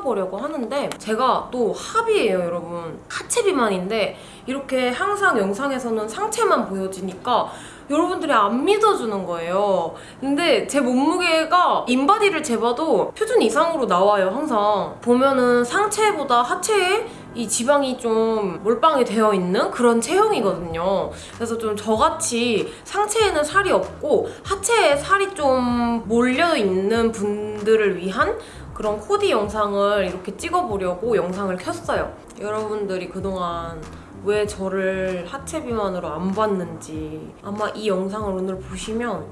찍어보려고 하는데 제가 또 합이에요 여러분. 하체 비만인데 이렇게 항상 영상에서는 상체만 보여지니까 여러분들이 안 믿어주는 거예요. 근데 제 몸무게가 인바디를 재봐도 표준 이상으로 나와요 항상. 보면은 상체보다 하체에 이 지방이 좀 몰빵이 되어 있는 그런 체형이거든요. 그래서 좀 저같이 상체에는 살이 없고 하체에 살이 좀 몰려 있는 분들을 위한 그런 코디 영상을 이렇게 찍어보려고 영상을 켰어요. 여러분들이 그동안 왜 저를 하체 비만으로 안 봤는지 아마 이 영상을 오늘 보시면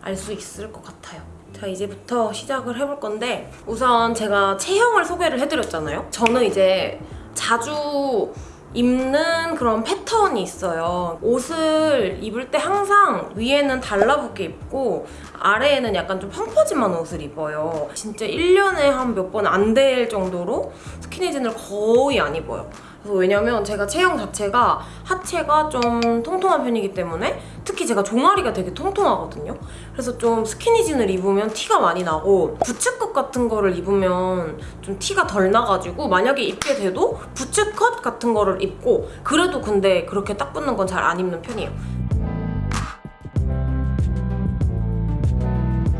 알 수 있을 것 같아요. 자 이제부터 시작을 해볼 건데 우선 제가 체형을 소개를 해드렸잖아요. 저는 이제 자주 입는 그런 패턴이 있어요. 옷을 입을 때 항상 위에는 달라붙게 입고 아래에는 약간 좀 펑퍼짐한 옷을 입어요. 진짜 1년에 한 몇 번 안 될 정도로 스키니진을 거의 안 입어요. 그래서 왜냐면 제가 체형 자체가 하체가 좀 통통한 편이기 때문에 특히 제가 종아리가 되게 통통하거든요. 그래서 좀 스키니진을 입으면 티가 많이 나고 부츠컷 같은 거를 입으면 좀 티가 덜 나가지고 만약에 입게 돼도 부츠컷 같은 거를 입고 그래도 근데 그렇게 딱 붙는 건 잘 안 입는 편이에요.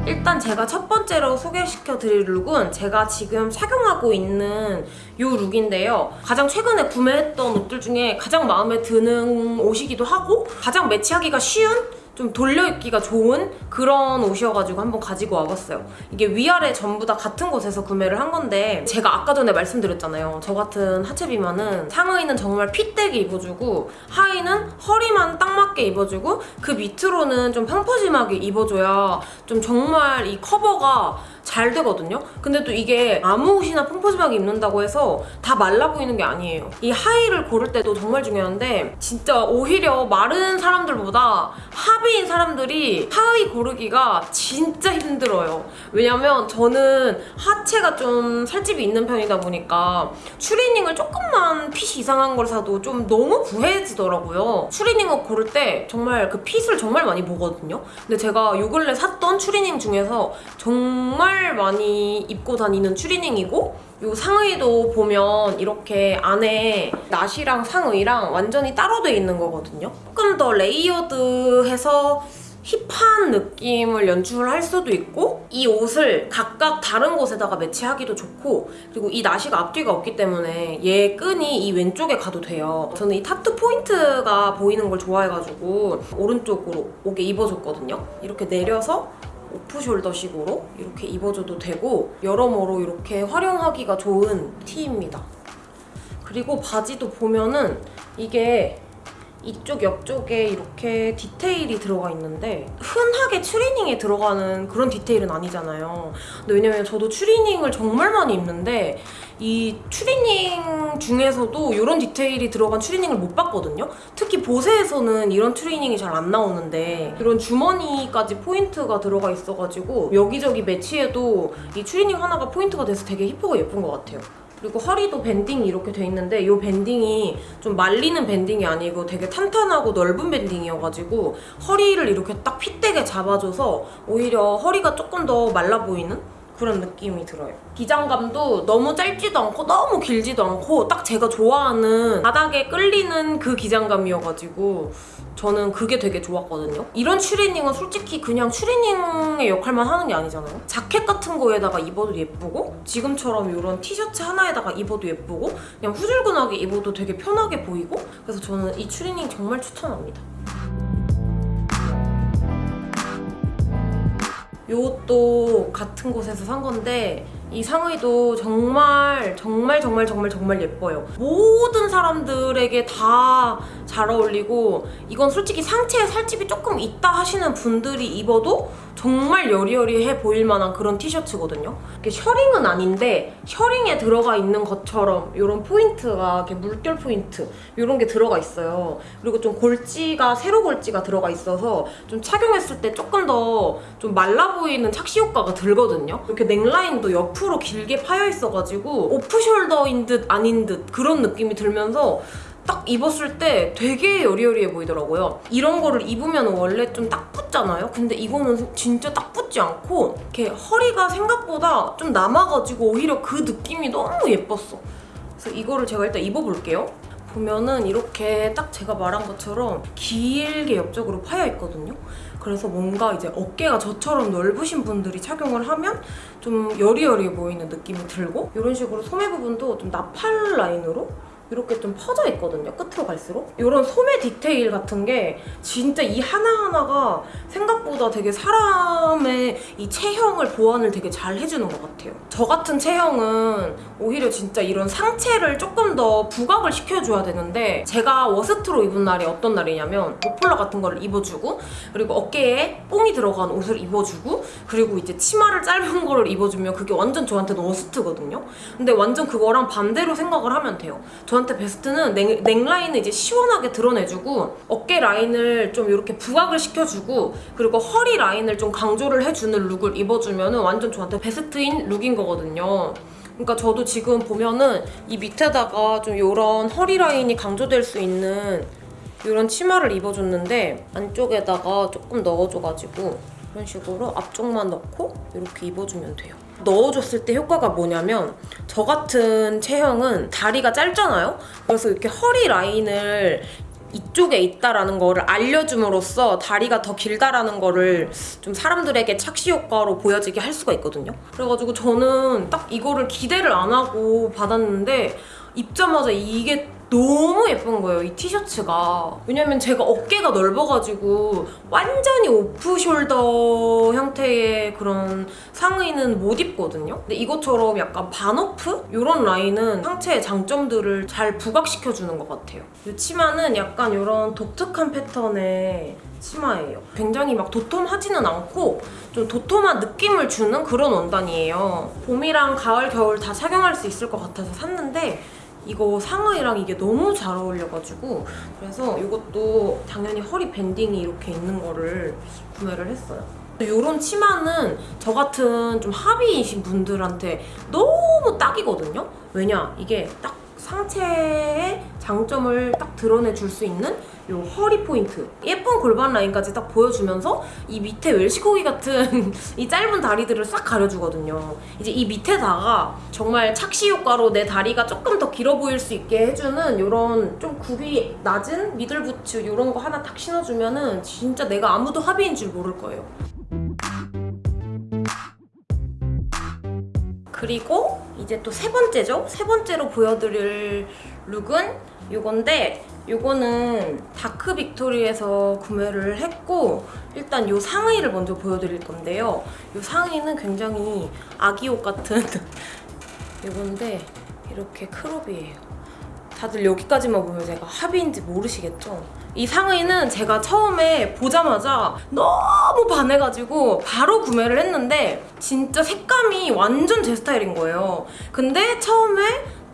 일단 제가 첫 번째로 소개시켜 드릴 룩은 제가 지금 착용하고 있는 이 룩인데요. 가장 최근에 구매했던 옷들 중에 가장 마음에 드는 옷이기도 하고 가장 매치하기가 쉬운 좀 돌려입기가 좋은 그런 옷이어가지고 한번 가지고 와봤어요. 이게 위아래 전부 다 같은 곳에서 구매를 한 건데 제가 아까 전에 말씀드렸잖아요. 저 같은 하체 비만은 상의는 정말 핏되게 입어주고 하의는 허리만 딱 맞게 입어주고 그 밑으로는 좀 펑퍼짐하게 입어줘야 좀 정말 이 커버가 잘 되거든요. 근데 또 이게 아무 옷이나 펑퍼짐하게 입는다고 해서 다 말라 보이는 게 아니에요. 이 하의를 고를 때도 정말 중요한데 진짜 오히려 마른 사람들보다 하비인 사람들이 하의 고르기가 진짜 힘들어요. 왜냐면 저는 하체가 좀 살집이 있는 편이다 보니까 추리닝을 조금만 핏이 이상한 걸 사도 좀 너무 부해지더라고요. 추리닝을 고를 때 정말 그 fit을 정말 많이 보거든요. 근데 제가 요 근래 샀던 추리닝 중에서 정말 많이 입고 다니는 추리닝이고 이 상의도 보면 이렇게 안에 나시랑 상의랑 완전히 따로 돼 있는 거거든요. 조금 더 layered해서 힙한 느낌을 연출할 수도 있고 이 옷을 각각 다른 곳에다가 매치하기도 좋고 그리고 이 나시가 앞뒤가 없기 때문에 얘 끈이 이 왼쪽에 가도 돼요. 저는 이 타투 포인트가 보이는 걸 좋아해가지고 오른쪽으로 오게 입어줬거든요. 이렇게 내려서 오프숄더식으로 이렇게 입어줘도 되고 여러모로 이렇게 활용하기가 좋은 티입니다. 그리고 바지도 보면은 이게 이쪽 옆쪽에 이렇게 디테일이 들어가 있는데 흔하게 추리닝에 들어가는 그런 디테일은 아니잖아요. 근데 왜냐면 저도 추리닝을 정말 많이 입는데 이 추리닝 중에서도 이런 디테일이 들어간 추리닝을 못 봤거든요. 특히 보세에서는 이런 추리닝이 잘 안 나오는데 이런 주머니까지 포인트가 들어가 있어가지고 여기저기 매치해도 이 추리닝 하나가 포인트가 돼서 되게 hip하고 예쁜 것 같아요. 그리고 허리도 밴딩이 이렇게 돼 있는데 이 밴딩이 좀 말리는 밴딩이 아니고 되게 탄탄하고 넓은 밴딩이어가지고 허리를 이렇게 딱 핏되게 잡아줘서 오히려 허리가 조금 더 말라 보이는 그런 느낌이 들어요. 기장감도 너무 짧지도 않고 너무 길지도 않고 딱 제가 좋아하는 바닥에 끌리는 그 기장감이어가지고 저는 그게 되게 좋았거든요. 이런 추리닝은 솔직히 그냥 추리닝의 역할만 하는 게 아니잖아요. 자켓 같은 거에다가 입어도 예쁘고 지금처럼 이런 티셔츠 하나에다가 입어도 예쁘고 그냥 후줄근하게 입어도 되게 편하게 보이고 그래서 저는 이 추리닝 정말 추천합니다. 이것도 같은 곳에서 산 건데 이 상의도 정말 정말 정말 정말 정말 예뻐요. 모든 사람들에게 다 잘 어울리고 이건 솔직히 상체에 살집이 조금 있다 하시는 분들이 입어도 정말 여리여리해 보일 만한 그런 티셔츠거든요. 이게 셔링은 아닌데 셔링에 들어가 있는 것처럼 이런 포인트가 이렇게 물결 포인트 이런 게 들어가 있어요. 그리고 좀 골지가 세로 골지가 들어가 있어서 좀 착용했을 때 조금 더 좀 말라 보이는 착시 효과가 들거든요. 이렇게 넥라인도 옆으로 길게 파여 있어가지고 오프숄더인 듯 아닌 듯 그런 느낌이 들면서 딱 입었을 때 되게 여리여리해 보이더라고요. 이런 거를 입으면 원래 좀 딱 붙잖아요. 근데 이거는 진짜 딱 붙지 않고 이렇게 허리가 생각보다 좀 남아가지고 오히려 그 느낌이 너무 예뻤어. 그래서 이거를 제가 일단 입어볼게요. 보면은 이렇게 딱 제가 말한 것처럼 길게 옆쪽으로 파여 있거든요. 그래서 뭔가 이제 어깨가 저처럼 넓으신 분들이 착용을 하면 좀 여리여리해 보이는 느낌이 들고 이런 식으로 소매 부분도 좀 나팔 라인으로 이렇게 좀 퍼져 있거든요. 끝으로 갈수록 이런 소매 디테일 같은 게 진짜 이 하나하나가 생각보다 되게 사람의 이 체형을 보완을 되게 잘 해주는 것 같아요. 저 같은 체형은 오히려 진짜 이런 상체를 조금 더 부각을 시켜줘야 되는데 제가 워스트로 입은 날이 어떤 날이냐면 머플러 같은 거를 입어주고 그리고 어깨에 뽕이 들어간 옷을 입어주고 그리고 이제 치마를 짧은 거를 입어주면 그게 완전 저한테는 worst거든요. 근데 완전 그거랑 반대로 생각을 하면 돼요. 저 한테 베스트는 넥, 넥라인을 이제 시원하게 드러내주고 어깨 라인을 좀 이렇게 부각을 시켜주고 그리고 허리 라인을 좀 강조를 해주는 룩을 입어주면 완전 저한테 베스트인 룩인 거거든요. 그러니까 저도 지금 보면은 이 밑에다가 좀 이런 허리 라인이 강조될 수 있는 이런 치마를 입어줬는데 안쪽에다가 조금 넣어줘가지고 이런 식으로 앞쪽만 넣고 이렇게 입어주면 돼요. 넣어줬을 때 효과가 뭐냐면 저 같은 체형은 다리가 짧잖아요? 그래서 이렇게 허리 라인을 이쪽에 있다라는 거를 알려줌으로써 다리가 더 길다라는 거를 좀 사람들에게 착시 효과로 보여지게 할 수가 있거든요. 그래가지고 저는 딱 이거를 기대를 안 하고 받았는데 입자마자 이게 너무 예쁜 거예요, 이 티셔츠가. 왜냐면 제가 어깨가 넓어가지고 완전히 오프숄더 형태의 그런 상의는 못 입거든요. 근데 이것처럼 약간 반오프? 이런 라인은 상체의 장점들을 잘 부각시켜주는 것 같아요. 이 치마는 약간 이런 독특한 패턴의 치마예요. 굉장히 막 도톰하지는 않고 좀 도톰한 느낌을 주는 그런 원단이에요. 봄이랑 가을, 겨울 다 착용할 수 있을 것 같아서 샀는데 이거 상의랑 이게 너무 잘 어울려가지고 그래서 이것도 당연히 허리 밴딩이 이렇게 있는 거를 구매를 했어요. 이런 치마는 저 같은 좀 하비이신 분들한테 너무 딱이거든요? 왜냐? 이게 딱 상체의 장점을 딱 드러내 줄 수 있는 이 허리 포인트. 예쁜 골반 라인까지 딱 보여주면서 이 밑에 웰시코기 같은 이 짧은 다리들을 싹 가려주거든요. 이제 이 밑에다가 정말 착시 효과로 내 다리가 조금 더 길어 보일 수 있게 해주는 이런 좀 굽이 낮은 미들 부츠 이런 거 하나 딱 신어주면 은 진짜 내가 아무도 합의인 줄 모를 거예요. 그리고 이제 또 세 번째죠? 세 번째로 보여드릴 룩은 이건데 이거는 다크 빅토리에서 구매를 했고 일단 이 상의를 먼저 보여드릴 건데요. 이 상의는 굉장히 아기 옷 같은 이건데 이렇게 crop이에요. 다들 여기까지만 보면 제가 하비인지 모르시겠죠? 이 상의는 제가 처음에 보자마자 너무 반해가지고 바로 구매를 했는데 진짜 색감이 완전 제 스타일인 거예요. 근데 처음에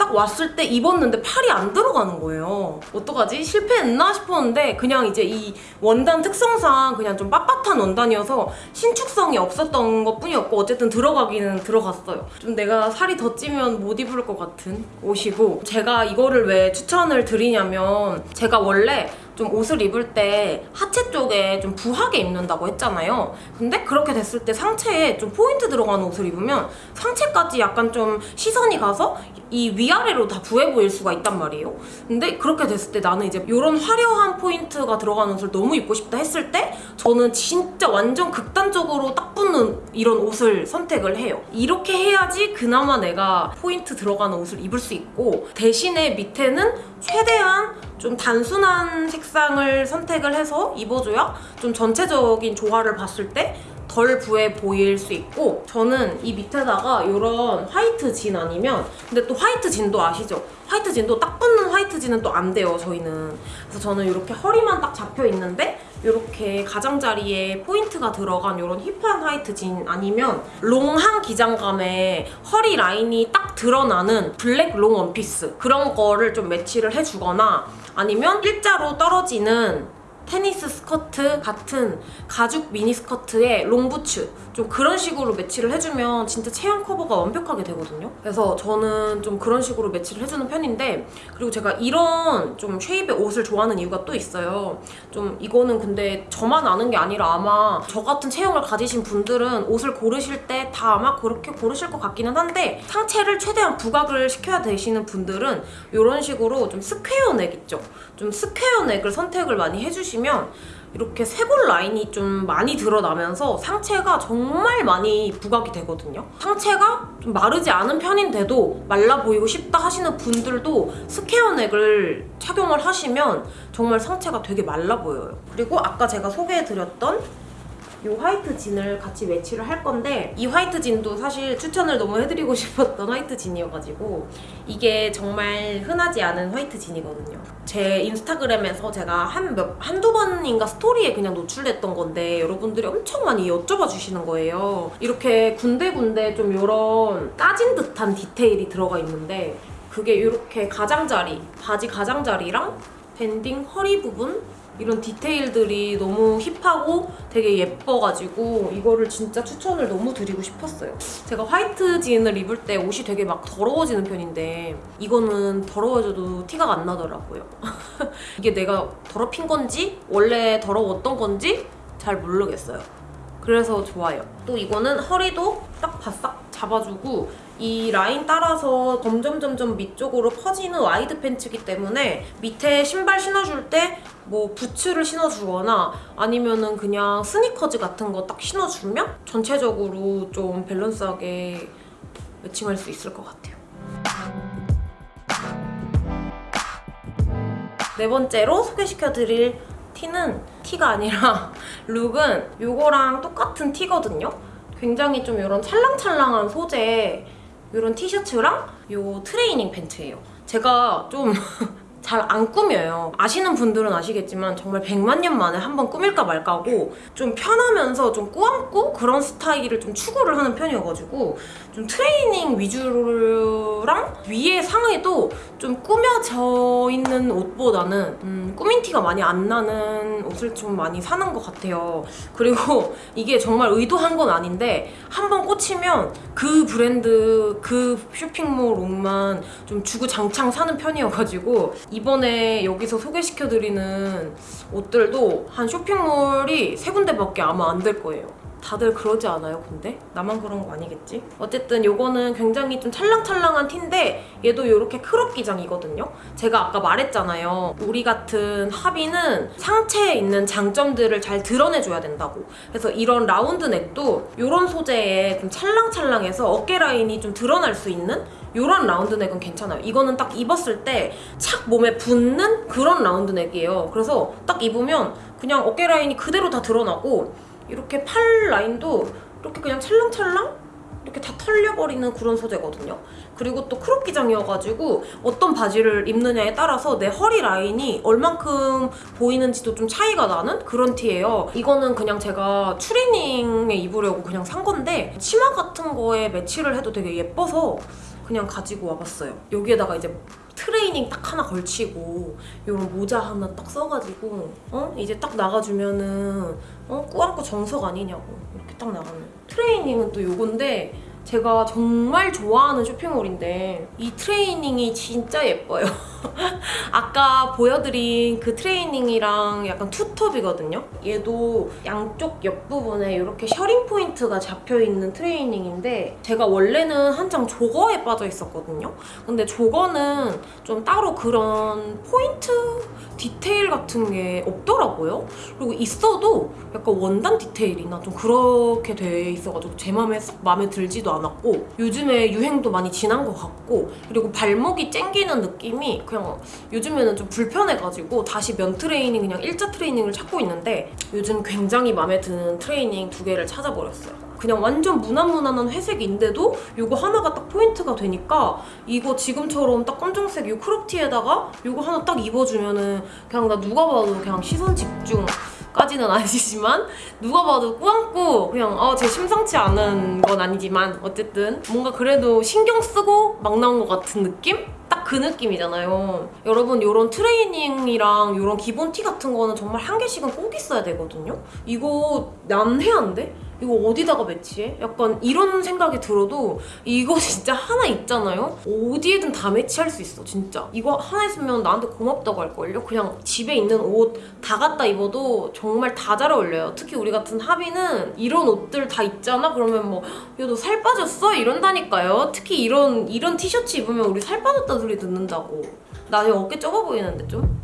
딱 왔을 때 입었는데 팔이 안 들어가는 거예요. 어떡하지? 실패했나 싶었는데 그냥 이제 이 원단 특성상 그냥 좀 빳빳한 원단이어서 신축성이 없었던 것 뿐이었고 어쨌든 들어가기는 들어갔어요. 좀 내가 살이 더 찌면 못 입을 것 같은 옷이고 제가 이거를 왜 추천을 드리냐면 제가 원래 좀 옷을 입을 때 하체 쪽에 좀 부하게 입는다고 했잖아요. 근데 그렇게 됐을 때 상체에 좀 포인트 들어가는 옷을 입으면 상체까지 약간 좀 시선이 가서 이 위아래로 다 부해 보일 수가 있단 말이에요. 근데 그렇게 됐을 때 나는 이제 이런 화려한 포인트가 들어가는 옷을 너무 입고 싶다 했을 때 저는 진짜 완전 극단적으로 딱 붙는 이런 옷을 선택을 해요. 이렇게 해야지 그나마 내가 포인트 들어가는 옷을 입을 수 있고 대신에 밑에는 최대한 좀 단순한 색상을 선택을 해서 입어줘야 좀 전체적인 조화를 봤을 때 덜 부해 보일 수 있고 저는 이 밑에다가 이런 화이트 진 아니면 근데 또 화이트 진도 아시죠? 화이트 진도 딱 붙는 화이트 진은 또 안 돼요 저희는 그래서 저는 이렇게 허리만 딱 잡혀 있는데 이렇게 가장자리에 포인트가 들어간 이런 힙한 화이트 진 아니면 롱한 기장감에 허리 라인이 딱 드러나는 블랙 롱 원피스 그런 거를 좀 매치를 해주거나 아니면 일자로 떨어지는 테니스 스커트 같은 가죽 미니 스커트에 롱부츠 좀 그런 식으로 매치를 해주면 진짜 체형 커버가 완벽하게 되거든요. 그래서 저는 좀 그런 식으로 매치를 해주는 편인데 그리고 제가 이런 좀 쉐입의 옷을 좋아하는 이유가 또 있어요. 좀 이거는 근데 저만 아는 게 아니라 아마 저 같은 체형을 가지신 분들은 옷을 고르실 때 다 아마 그렇게 고르실 것 같기는 한데 상체를 최대한 부각을 시켜야 되시는 분들은 이런 식으로 좀 square neck 있죠. 좀 square neck을 선택을 많이 해주시면 이렇게 쇄골 라인이 좀 많이 드러나면서 상체가 정말 많이 부각이 되거든요. 상체가 좀 마르지 않은 편인데도 말라 보이고 싶다 하시는 분들도 square neck을 착용을 하시면 정말 상체가 되게 말라 보여요. 그리고 아까 제가 소개해드렸던 이 화이트 진을 같이 매치를 할 건데 이 화이트 진도 사실 추천을 너무 해드리고 싶었던 화이트 진이어가지고 이게 정말 흔하지 않은 화이트 진이거든요. 제 인스타그램에서 제가 한 몇, 한두 번인가 스토리에 그냥 노출됐던 건데 여러분들이 엄청 많이 여쭤봐 주시는 거예요. 이렇게 군데군데 좀 이런 까진 듯한 디테일이 들어가 있는데 그게 이렇게 가장자리, 바지 가장자리랑 밴딩 허리 부분 이런 디테일들이 너무 힙하고 되게 예뻐가지고 이거를 진짜 추천을 너무 드리고 싶었어요. 제가 화이트 진을 입을 때 옷이 되게 막 더러워지는 편인데 이거는 더러워져도 티가 안 나더라고요. 이게 내가 더럽힌 건지 원래 더러웠던 건지 잘 모르겠어요. 그래서 좋아요. 또 이거는 허리도 딱 바싹 잡아주고 이 라인 따라서 점점 점점 밑쪽으로 퍼지는 wide pants이기 때문에 밑에 신발 신어줄 때 뭐 부츠를 신어주거나 아니면은 그냥 스니커즈 같은 거 딱 신어주면 전체적으로 좀 밸런스하게 매칭할 수 있을 것 같아요. 네 번째로 소개시켜드릴 티는 티가 아니라 룩은 이거랑 똑같은 티거든요. 굉장히 좀 이런 찰랑찰랑한 소재 이런 티셔츠랑 이 트레이닝 팬츠예요. 제가 좀 잘안 꾸며요. 아시는 분들은 아시겠지만 정말 100만 년 만에 한 번 꾸밀까 말까 하고 좀 편하면서 좀 꾸안꾸 그런 스타일을 좀 추구를 하는 편이어가지고 좀 트레이닝 위주랑 위에 상의도 좀 꾸며져 있는 옷보다는 음, 꾸민 티가 많이 안 나는 옷을 좀 많이 사는 것 같아요. 그리고 이게 정말 의도한 건 아닌데 한번 꽂히면 그 브랜드 그 쇼핑몰 옷만 좀 주구장창 사는 편이어가지고 이번에 여기서 소개시켜드리는 옷들도 한 쇼핑몰이 세 군데밖에 아마 안 될 거예요. 다들 그러지 않아요, 근데? 나만 그런 거 아니겠지? 어쨌든 요거는 굉장히 좀 찰랑찰랑한 티인데 얘도 이렇게 crop 기장이거든요? 제가 아까 말했잖아요. 우리 같은 하비는 상체에 있는 장점들을 잘 드러내줘야 된다고. 그래서 이런 round neck도 이런 소재에 좀 찰랑찰랑해서 어깨 라인이 좀 드러날 수 있는 이런 round neck은 괜찮아요. 이거는 딱 입었을 때 착 몸에 붙는 그런 round neck이에요. 그래서 딱 입으면 그냥 어깨 라인이 그대로 다 드러나고 이렇게 팔 라인도 이렇게 그냥 찰랑찰랑 이렇게 다 털려버리는 그런 소재거든요. 그리고 또 crop 기장이어가지고 어떤 바지를 입느냐에 따라서 내 허리 라인이 얼만큼 보이는지도 좀 차이가 나는 그런 티예요. 이거는 그냥 제가 추리닝에 입으려고 그냥 산 건데 치마 같은 거에 매치를 해도 되게 예뻐서 그냥 가지고 와봤어요. 여기에다가 이제 트레이닝 딱 하나 걸치고 이런 모자 하나 딱 써가지고 어 이제 딱 나가주면은 어? 꾸안꾸 정석 아니냐고. 이렇게 딱 나가면 트레이닝은 또 요건데 제가 정말 좋아하는 쇼핑몰인데 이 트레이닝이 진짜 예뻐요. 아까 보여드린 그 트레이닝이랑 약간 투톱이거든요. 얘도 양쪽 옆부분에 이렇게 셔링 포인트가 잡혀있는 트레이닝인데 제가 원래는 한창 jogger에 빠져 있었거든요. 근데 jogger는 좀 따로 그런 포인트 디테일 같은 게 없더라고요. 그리고 있어도 약간 원단 디테일이나 좀 그렇게 돼 있어가지고 제 마음에 썩 마음에 들지도 않았고 요즘에 유행도 많이 지난 것 같고 그리고 발목이 쨍기는 느낌이 그냥 요즘에는 좀 불편해가지고 다시 면 트레이닝 그냥 일자 트레이닝을 찾고 있는데 요즘 굉장히 마음에 드는 트레이닝 두 개를 찾아버렸어요. 그냥 완전 무난무난한 회색인데도 이거 하나가 딱 포인트가 되니까 이거 지금처럼 딱 검정색 이 crop티에다가 이거 하나 딱 입어주면은 그냥 나 누가 봐도 그냥 시선 집중 까지는 아니지만 누가 봐도 꾸안꾸 그냥 어, 제 심상치 않은 건 아니지만 어쨌든 뭔가 그래도 신경 쓰고 막 나온 것 같은 느낌? 딱 그 느낌이잖아요. 여러분 이런 트레이닝이랑 이런 기본 티 같은 거는 정말 한 개씩은 꼭 있어야 되거든요. 이거 난해한데? 이거 어디다가 매치해? 약간 이런 생각이 들어도 이거 진짜 하나 있잖아요? 어디에든 다 매치할 수 있어 진짜 이거 하나 있으면 나한테 고맙다고 할걸요? 그냥 집에 있는 옷 다 갖다 입어도 정말 다 잘 어울려요 특히 우리 같은 하비는 이런 옷들 다 있잖아? 그러면 뭐 야 너 살 빠졌어? 이런다니까요 특히 이런 이런 티셔츠 입으면 우리 살 빠졌다 소리 듣는다고. 나 지금 어깨 좁아 보이는데 좀?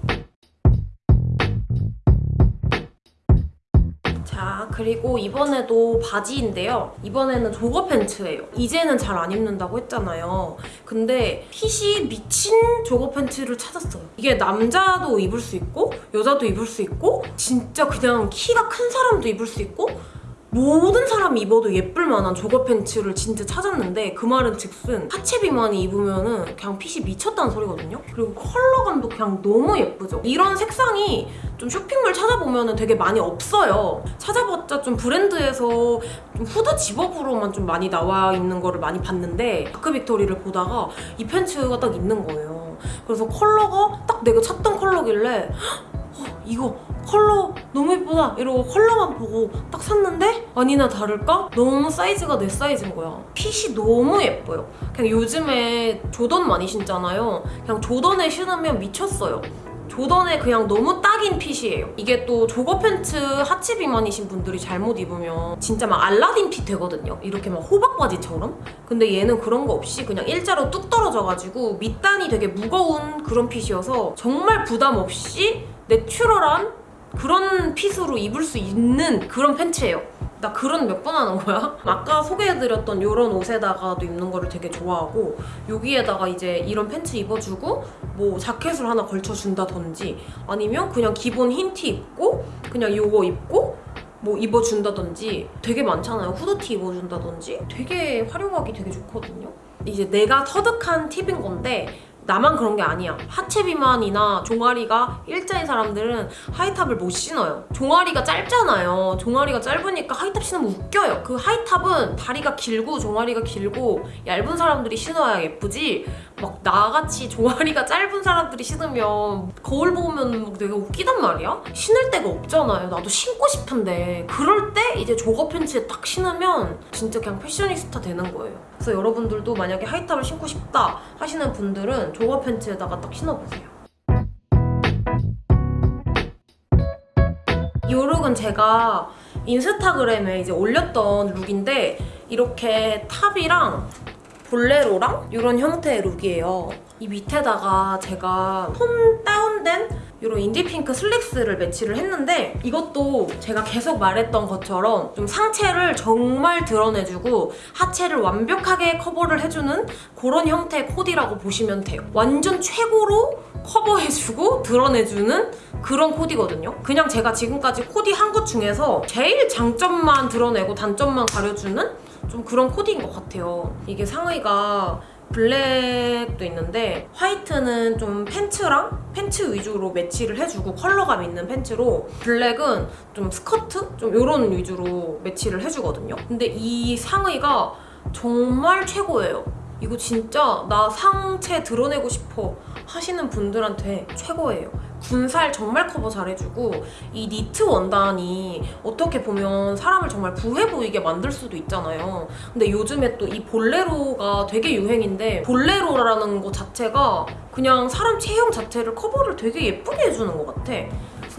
자 그리고 이번에도 바지인데요. 이번에는 조거 팬츠예요. 이제는 잘 안 입는다고 했잖아요. 근데 핏이 미친 조거 팬츠를 찾았어요. 이게 남자도 입을 수 있고 여자도 입을 수 있고 진짜 그냥 키가 큰 사람도 입을 수 있고 모든 사람이 입어도 예쁠 만한 jogger pants를 진짜 찾았는데 그 말은 즉슨 하체 비만이 입으면 은 그냥 핏이 미쳤다는 소리거든요 그리고 컬러감도 그냥 너무 예쁘죠 이런 색상이 좀 쇼핑몰 찾아보면 되게 많이 없어요. 찾아봤자 좀 브랜드에서 좀 후드 집업으로만 좀 많이 나와 있는 거를 많이 봤는데 다크 빅토리를 보다가 이 pants가 딱 있는 거예요. 그래서 컬러가 딱 내가 찾던 컬러길래 어, 이거 컬러 너무 예쁘다 이러고 컬러만 보고 딱 샀는데 아니나 다를까 너무 사이즈가 내 사이즈인 거야 핏이 너무 예뻐요 그냥 요즘에 조던 많이 신잖아요 그냥 조던에 신으면 미쳤어요 조던에 그냥 너무 딱인 핏이에요. 이게 또 조거 팬츠 하체 비만이신 분들이 잘못 입으면 진짜 막 알라딘 핏 되거든요. 이렇게 막 호박 바지처럼. 근데 얘는 그런 거 없이 그냥 일자로 뚝 떨어져가지고 밑단이 되게 무거운 그런 핏이어서 정말 부담 없이 내추럴한 그런 핏으로 입을 수 있는 그런 팬츠예요. 나 그런 몇 번 하는 거야? 아까 소개해드렸던 이런 옷에다가도 입는 거를 되게 좋아하고 여기에다가 이제 이런 팬츠 입어주고 뭐 자켓을 하나 걸쳐준다든지 아니면 그냥 기본 흰 티 입고 그냥 이거 입고 뭐 입어준다든지 되게 많잖아요. 후드티 입어준다든지 되게 활용하기 되게 좋거든요. 이제 내가 터득한 팁인 건데 나만 그런 게 아니야. 하체 비만이나 종아리가 일자인 사람들은 하이탑을 못 신어요. 종아리가 짧잖아요. 종아리가 짧으니까 하이탑 신으면 웃겨요. 그 하이탑은 다리가 길고 종아리가 길고 얇은 사람들이 신어야 예쁘지 막 나같이 종아리가 짧은 사람들이 신으면 거울 보면 막 되게 웃기단 말이야? 신을 데가 없잖아요. 나도 신고 싶은데 그럴 때 이제 조거 팬츠에 딱 신으면 진짜 그냥 패셔니스타 되는 거예요. 그래서 여러분들도 만약에 하이탑을 신고 싶다 하시는 분들은 조거 팬츠에다가 딱 신어보세요. 이 룩은 제가 인스타그램에 이제 올렸던 룩인데 이렇게 탑이랑 볼레로랑 이런 형태의 룩이에요. 이 밑에다가 제가 tone down된 이런 인디핑크 슬랙스를 매치를 했는데 이것도 제가 계속 말했던 것처럼 좀 상체를 정말 드러내주고 하체를 완벽하게 커버를 해주는 그런 형태의 코디라고 보시면 돼요. 완전 최고로 커버해주고 드러내주는 그런 코디거든요. 그냥 제가 지금까지 코디한 것 중에서 제일 장점만 드러내고 단점만 가려주는 좀 그런 코디인 것 같아요. 이게 상의가 블랙도 있는데 화이트는 좀 팬츠랑 팬츠 위주로 매치를 해주고 컬러감 있는 팬츠로 블랙은 좀 스커트? 좀 이런 위주로 매치를 해주거든요. 근데 이 상의가 정말 최고예요. 이거 진짜 나 상체 드러내고 싶어 하시는 분들한테 최고예요. 군살 정말 커버 잘해주고 이 니트 원단이 어떻게 보면 사람을 정말 부해 보이게 만들 수도 있잖아요. 근데 요즘에 또 이 볼레로가 되게 유행인데 볼레로라는 거 자체가 그냥 사람 체형 자체를 커버를 되게 예쁘게 해주는 것 같아.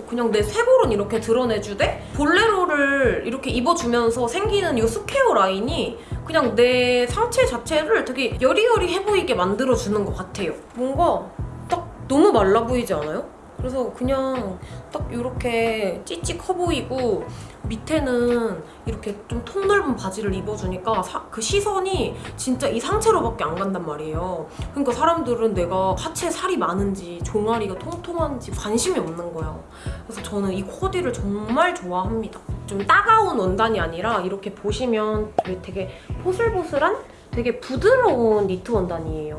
그냥 내 쇄골은 이렇게 드러내주되 볼레로를 이렇게 입어주면서 생기는 이 square 라인이 그냥 내 상체 자체를 되게 여리여리해 보이게 만들어주는 것 같아요. 뭔가 딱 너무 말라 보이지 않아요? 그래서 그냥 딱 이렇게 찌찌 커 보이고 밑에는 이렇게 좀 통 넓은 바지를 입어주니까 사- 그 시선이 진짜 이 상체로밖에 안 간단 말이에요. 그러니까 사람들은 내가 하체 살이 많은지 종아리가 통통한지 관심이 없는 거야. 그래서 저는 이 코디를 정말 좋아합니다. 좀 따가운 원단이 아니라 이렇게 보시면 되게 보슬보슬한 되게 부드러운 니트 원단이에요.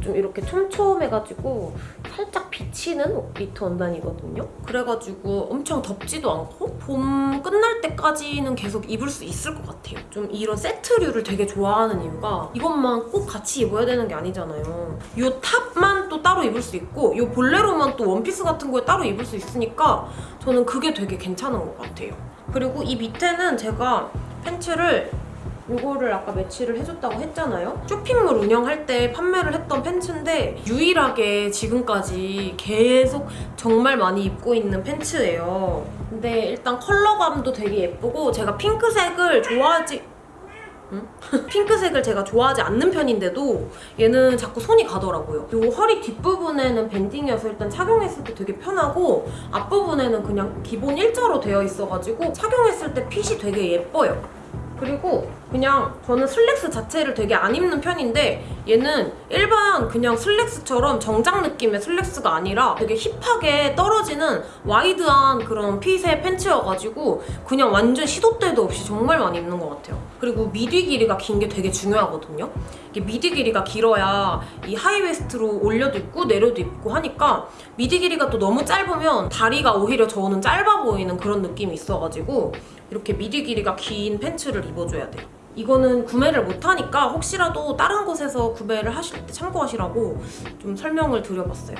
좀 이렇게 촘촘해가지고 살짝 비치는 니트 원단이거든요. 그래가지고 엄청 덥지도 않고 봄 끝날 때까지는 계속 입을 수 있을 것 같아요. 좀 이런 세트류를 되게 좋아하는 이유가 이것만 꼭 같이 입어야 되는 게 아니잖아요. 이 탑만 또 따로 입을 수 있고 이 볼레로만 또 원피스 같은 거에 따로 입을 수 있으니까 저는 그게 되게 괜찮은 것 같아요. 그리고 이 밑에는 제가 팬츠를 이거를 아까 매치를 해줬다고 했잖아요. 쇼핑몰 운영할 때 판매를 했던 팬츠인데 유일하게 지금까지 계속 정말 많이 입고 있는 팬츠예요. 근데 일단 컬러감도 되게 예쁘고 제가 핑크색을 좋아하지 응? 핑크색을 제가 좋아하지 않는 편인데도 얘는 자꾸 손이 가더라고요. 이 허리 뒷부분에는 밴딩이어서 일단 착용했을 때 되게 편하고 앞부분에는 그냥 기본 일자로 되어 있어가지고 착용했을 때 핏이 되게 예뻐요. 그리고 그냥 저는 슬랙스 자체를 되게 안 입는 편인데 얘는 일반 그냥 슬랙스처럼 정장 느낌의 슬랙스가 아니라 되게 힙하게 떨어지는 와이드한 그런 핏의 팬츠여가지고 그냥 완전 시도 때도 없이 정말 많이 입는 것 같아요. 그리고 밑위 길이가 긴 게 되게 중요하거든요. 이게 밑위 길이가 길어야 이 high waist로 올려도 입고 내려도 입고 하니까 밑위 길이가 또 너무 짧으면 다리가 오히려 저는 짧아 보이는 그런 느낌이 있어가지고 이렇게 미디 길이가 긴 팬츠를 입어줘야 돼요. 이거는 구매를 못하니까 혹시라도 다른 곳에서 구매를 하실 때 참고하시라고 좀 설명을 드려봤어요.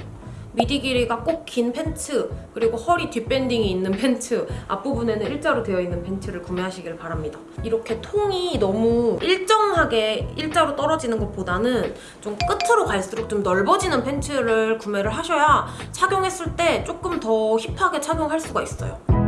미디 길이가 꼭 긴 팬츠 그리고 허리 뒷밴딩이 있는 팬츠 앞부분에는 일자로 되어 있는 팬츠를 구매하시길 바랍니다. 이렇게 통이 너무 일정하게 일자로 떨어지는 것보다는 좀 끝으로 갈수록 좀 넓어지는 팬츠를 구매를 하셔야 착용했을 때 조금 더 힙하게 착용할 수가 있어요.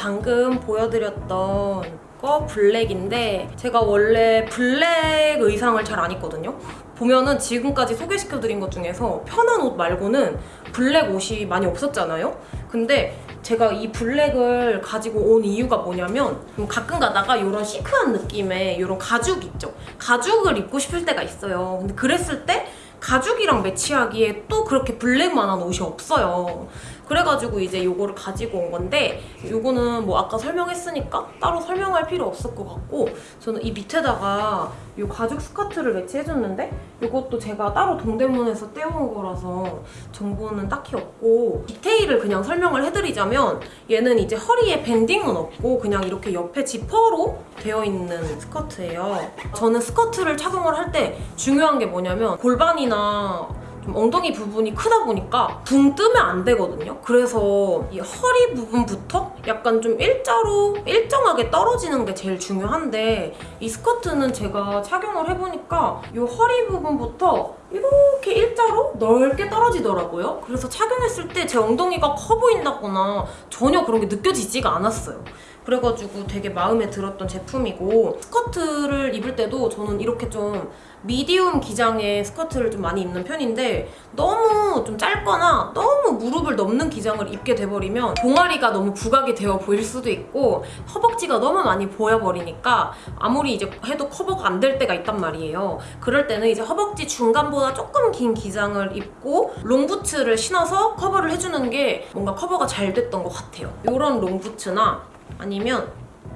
방금 보여드렸던 거 블랙인데 제가 원래 블랙 의상을 잘 안 입거든요. 보면은 지금까지 소개시켜드린 것 중에서 편한 옷 말고는 블랙 옷이 많이 없었잖아요. 근데 제가 이 블랙을 가지고 온 이유가 뭐냐면 좀 가끔 가다가 이런 시크한 느낌의 이런 가죽 있죠. 가죽을 입고 싶을 때가 있어요. 근데 그랬을 때 가죽이랑 매치하기에 또 그렇게 블랙만한 옷이 없어요. 그래가지고 이제 요거를 가지고 온 건데 요거는 뭐 아까 설명했으니까 따로 설명할 필요 없을 것 같고 저는 이 밑에다가 요 가죽 스커트를 매치해줬는데 요것도 제가 따로 동대문에서 떼어온 거라서 정보는 딱히 없고 디테일을 그냥 설명을 해드리자면 얘는 이제 허리에 밴딩은 없고 그냥 이렇게 옆에 지퍼로 되어 있는 스커트예요. 저는 스커트를 착용을 할 때 중요한 게 뭐냐면 골반이나 좀 엉덩이 부분이 크다 보니까 붕 뜨면 안 되거든요. 그래서 이 허리 부분부터 약간 좀 일자로 일정하게 떨어지는 게 제일 중요한데 이 스커트는 제가 착용을 해보니까 이 허리 부분부터 이렇게 일자로 넓게 떨어지더라고요. 그래서 착용했을 때 제 엉덩이가 커 보인다거나 전혀 그런 게 느껴지지가 않았어요. 그래가지고 되게 마음에 들었던 제품이고 스커트를 입을 때도 저는 이렇게 좀 미디움 기장의 스커트를 좀 많이 입는 편인데 너무 좀 짧거나 너무 무릎을 넘는 기장을 입게 돼버리면 종아리가 너무 부각이 되어 보일 수도 있고 허벅지가 너무 많이 보여버리니까 아무리 이제 해도 커버가 안 될 때가 있단 말이에요. 그럴 때는 이제 허벅지 중간보다 조금 긴 기장을 입고 롱부츠를 신어서 커버를 해주는 게 뭔가 커버가 잘 됐던 것 같아요. 이런 롱부츠나 아니면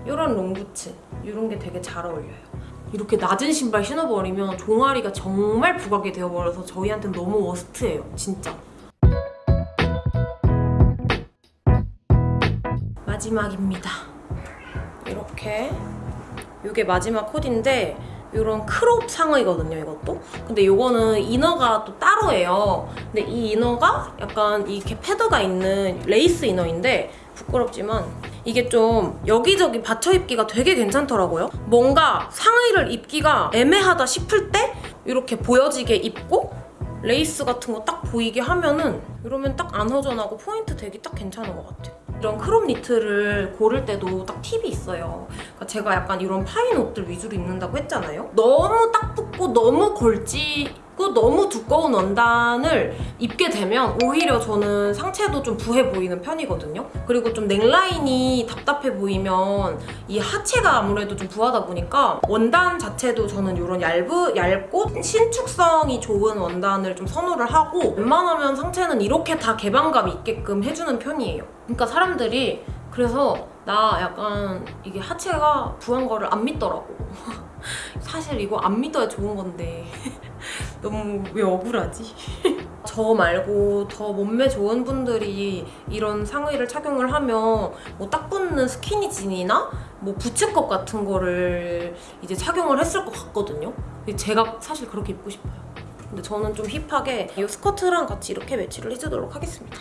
이런 롱부츠 이런 게 되게 잘 어울려요. 이렇게 낮은 신발 신어버리면 종아리가 정말 부각이 되어버려서 저희한테는 너무 worst예요. 진짜. 마지막입니다. 이렇게 이게 마지막 코디인데 이런 crop 상의거든요, 이것도. 근데 이거는 inner가 또 따로예요. 근데 이 inner가 약간 이렇게 패드가 있는 레이스 inner인데 부끄럽지만 이게 좀 여기저기 받쳐 입기가 되게 괜찮더라고요. 뭔가 상의를 입기가 애매하다 싶을 때 이렇게 보여지게 입고 레이스 같은 거 딱 보이게 하면은 이러면 딱 안 허전하고 포인트 되기 딱 괜찮은 것 같아요. 이런 crop 니트를 고를 때도 딱 팁이 있어요. 그러니까 제가 약간 이런 파인 옷들 위주로 입는다고 했잖아요. 너무 딱 붙고 너무 걸 치고 너무 두꺼운 원단을 입게 되면 오히려 저는 상체도 좀 부해 보이는 편이거든요. 그리고 좀 넥라인이 답답해 보이면 이 하체가 아무래도 좀 부하다 보니까 원단 자체도 저는 이런 얇은, 얇고 신축성이 좋은 원단을 좀 선호를 하고 웬만하면 상체는 이렇게 다 개방감 있게끔 해주는 편이에요. 그러니까 사람들이 그래서 나 약간 이게 하체가 부한 거를 안 믿더라고. 사실 이거 안 믿어야 좋은 건데 너무 왜 억울하지? 저 말고 더 몸매 좋은 분들이 이런 상의를 착용을 하면 뭐 딱 붙는 스키니진이나 뭐 부츠컷 같은 거를 이제 착용을 했을 것 같거든요. 제가 사실 그렇게 입고 싶어요. 근데 저는 좀 힙하게 이 스커트랑 같이 이렇게 매치를 해주도록 하겠습니다.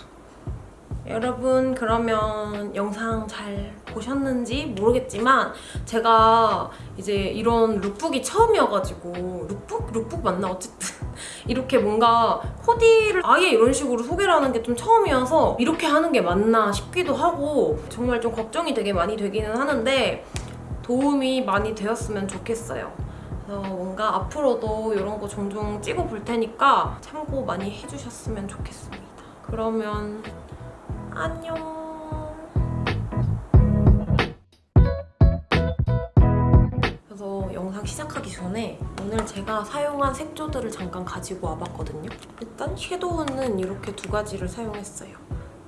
여러분 그러면 영상 잘 보셨는지 모르겠지만 제가 이제 이런 lookbook이 처음이어가지고 lookbook? lookbook 맞나? 어쨌든 이렇게 뭔가 코디를 아예 이런 식으로 소개를 하는 게 좀 처음이어서 이렇게 하는 게 맞나 싶기도 하고 정말 좀 걱정이 되게 많이 되기는 하는데 도움이 많이 되었으면 좋겠어요. 그래서 뭔가 앞으로도 이런 거 종종 찍어 볼 테니까 참고 많이 해주셨으면 좋겠습니다. 그러면 안녕. 영상 시작하기 전에 오늘 제가 사용한 색조들을 잠깐 가지고 와봤거든요. 일단 섀도우는 이렇게 두 가지를 사용했어요.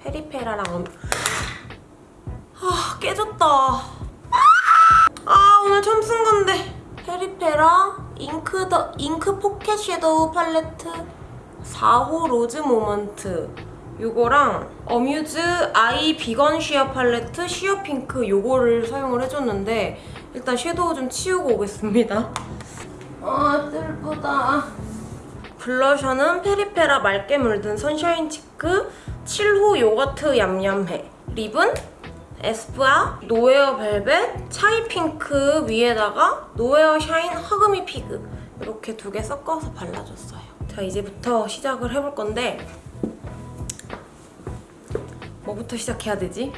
페리페라랑 엄... 아 깨졌다. 아 오늘 처음 쓴 건데. 페리페라 잉크 더 잉크 포켓 섀도우 팔레트 4호 로즈 모먼트 요거랑 어뮤즈 아이 비건 쉬어 팔레트 쉬어 핑크 요거를 사용을 해줬는데 일단 섀도우 좀 치우고 오겠습니다. 아 뜰보다. 블러셔는 페리페라 맑게 물든 선샤인 치크 7호 요거트 얌얌에 립은 에스쁘아 노웨어 벨벳 차이 핑크 위에다가 노웨어 샤인 hug me fig 이렇게 두 개 섞어서 발라줬어요. 자 이제부터 시작을 해볼 건데 뭐부터 시작해야 되지?